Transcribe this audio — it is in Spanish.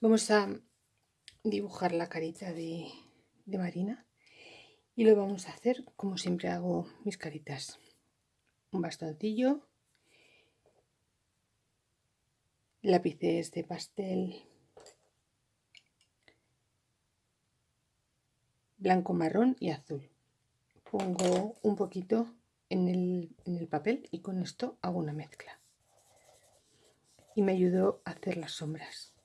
Vamos a dibujar la carita de, Marina y lo vamos a hacer como siempre hago mis caritas. Un bastoncillo, lápices de pastel blanco, marrón y azul. Pongo un poquito en el, en el papel y con esto hago una mezcla. Y me ayudó a hacer las sombras.